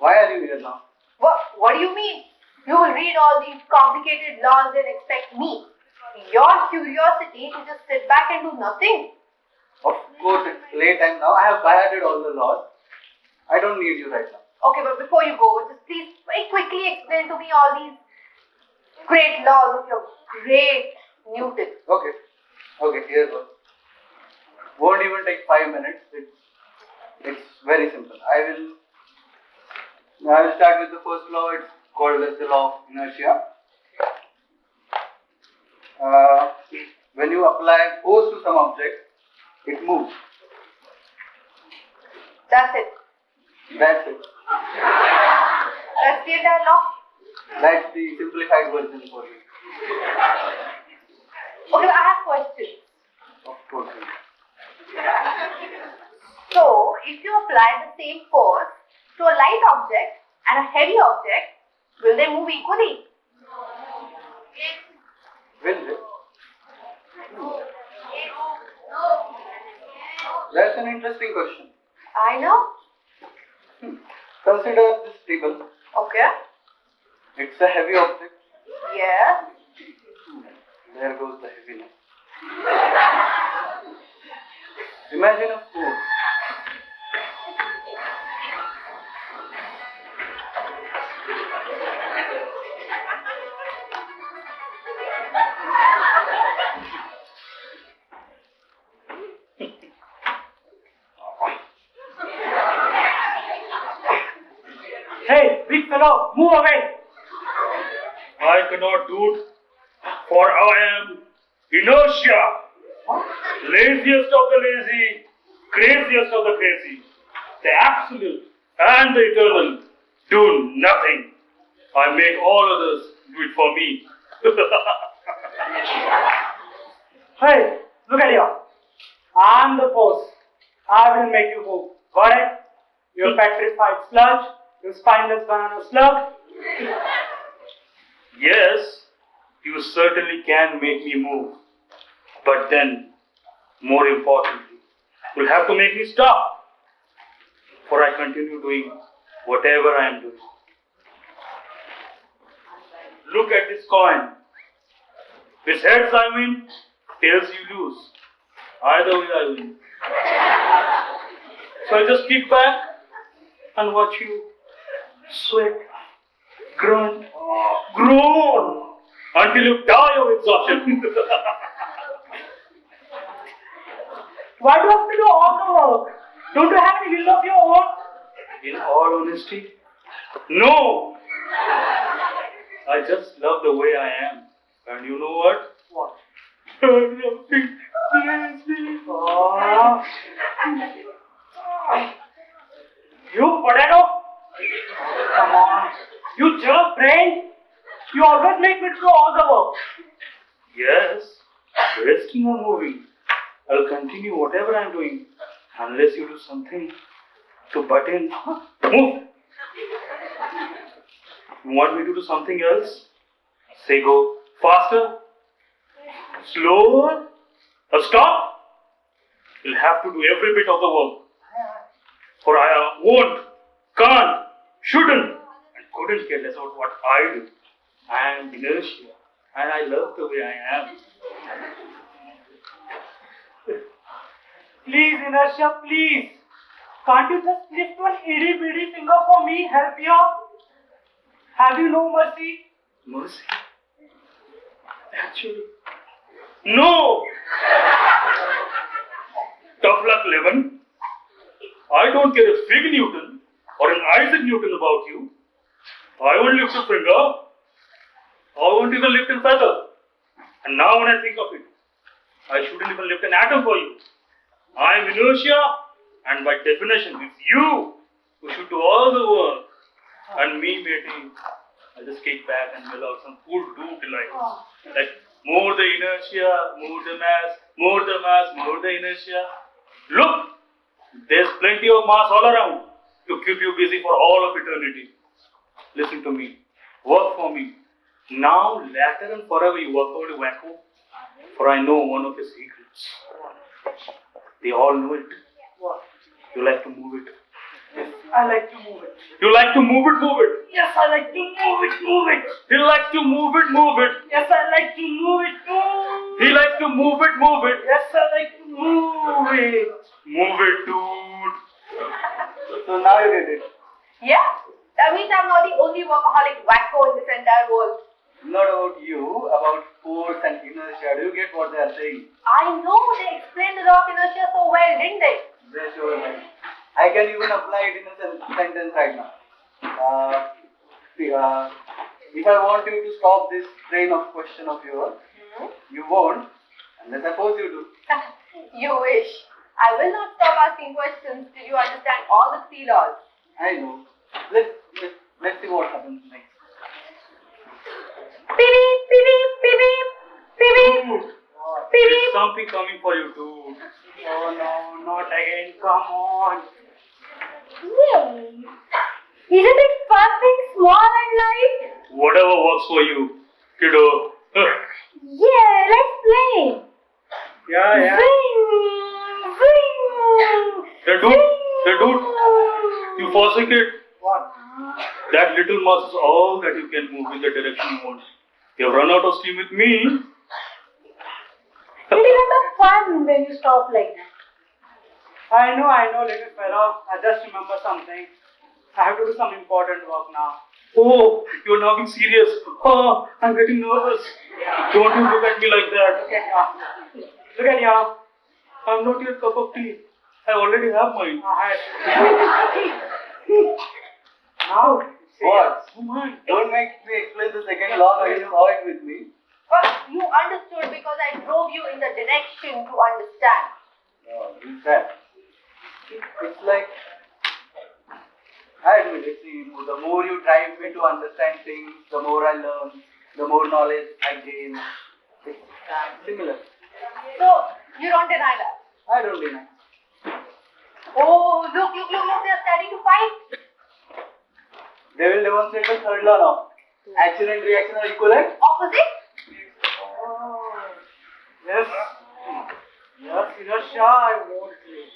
Why are you here now? What, what do you mean? You will read all these complicated laws and expect me, your curiosity, to just sit back and do nothing. Of course, it's late time now. I have by-hearted all the laws. I don't need you right now. Okay, but before you go, just please very quickly explain to me all these great laws of your great Newton. Okay. Okay, here's one. Won't even take five minutes. It's, it's very simple. I will I will start with the first law. It's called as the law of inertia. Uh, when you apply force to some object, it moves. That's it. That's it. That's the entire law. That's the simplified version for you. Okay, I have questions. Of course. So, if you apply the same force to a light object and a heavy object, will they move equally? Will they? That's an interesting question. I know. Consider this table. Okay. It's a heavy object. Yes. Hmm. There goes the heaviness. Imagine a Hey, big fellow, move away! I cannot do it, for I am inertia. Laziest of the lazy, craziest of the crazy, the absolute and the eternal do nothing. I make all others do it for me. hey, look at you. I'm the force. I will make you move. Got it? You petrified sludge, you spineless banana slug. yes, you certainly can make me move. But then, more importantly, you'll have to make me stop. For I continue doing whatever I am doing. Look at this coin. With heads I win, tails you lose. Either way I win. So I just kick back and watch you sweat, grunt, groan until you die of exhaustion. Why do you have to do all the work? Don't you have any will of your own? In all honesty, no. I just love the way I am. And you know what? What? You potato? You jerk brain. You always make me do all the work. Yes. Resting or moving. I'll continue whatever I'm doing unless you do something to butt in. Move. You want me to do something else? Say go faster, slower, or stop. You'll have to do every bit of the work. For I won't, can't, shouldn't, couldn't care less about what I do. I am inertia, and I love the way I am. Please, inertia, please. Can't you just lift one itty bitty finger for me? Help you? Have you no mercy? Mercy? Actually, no! Tough luck, Levin. I don't care a fig Newton or an Isaac Newton about you. I won't lift a finger. I won't even lift a feather. And now when I think of it, I shouldn't even lift an atom for you. I am inertia, and by definition, it's you who should do all the work. And me, matey, I just kick back and mill out some cool do delights. Oh. Like more the inertia, more the mass, more the mass, more the inertia. Look, there's plenty of mass all around to keep you busy for all of eternity. Listen to me. Work for me. Now, later and forever, you work only wacko. For I know one of your secrets. They all know it. You like to move it. I like to move it. You like to move it, move it. Yes, I like to move it, move it. He like to move it, move it. Yes, I like to move it, move He likes to move it, move it. Yes, I like to move it. Move it, dude. So now you get it. Yeah, that means I'm not the only workaholic wacko in this entire world. Not about you, about force and inertia. Do you get what they are saying? I know they explained the law of inertia so well, didn't they? They show me. I can even apply it in a sentence right now. Uh, see, uh, if I want you to stop this train of question of yours, you won't, unless I force you to. you wish. I will not stop asking questions till you understand all the three laws. I know. Let's let's, let's see what happens next. There's beep. something coming for you, dude. Oh no, not again. Come on. Yay! Isn't it fun being small and light? Whatever works for you, kiddo. Yeah, let's play. Yeah, yeah. Zing, zing, Hey, dude. Hey, dude. You forsake it. What? That little mouse is all that you can move in the direction you want. You've run out of steam with me. It isn't a fun when you stop like that. I know, I know, little fellow. I just remember something. I have to do some important work now. Oh, you're now being serious. Oh, I'm getting nervous. Don't you look at me like that. Look at here. Look at here. I'm not your cup of tea. I already have mine. Alright. now, see. What? Oh. Don't make me explain the second law. You saw it with me. But you understood because I drove you in the direction to understand. No, that. It's like, I admit it, see, the more you drive me to understand things, the more I learn, the more knowledge I gain. It's similar. So you don't deny that. I don't deny. Oh, look, look, look, look, they're starting to fight. They will demonstrate the third law now. Action and reaction are equivalent. Opposite? Oh, yes. Yes, Inasha, I won't leave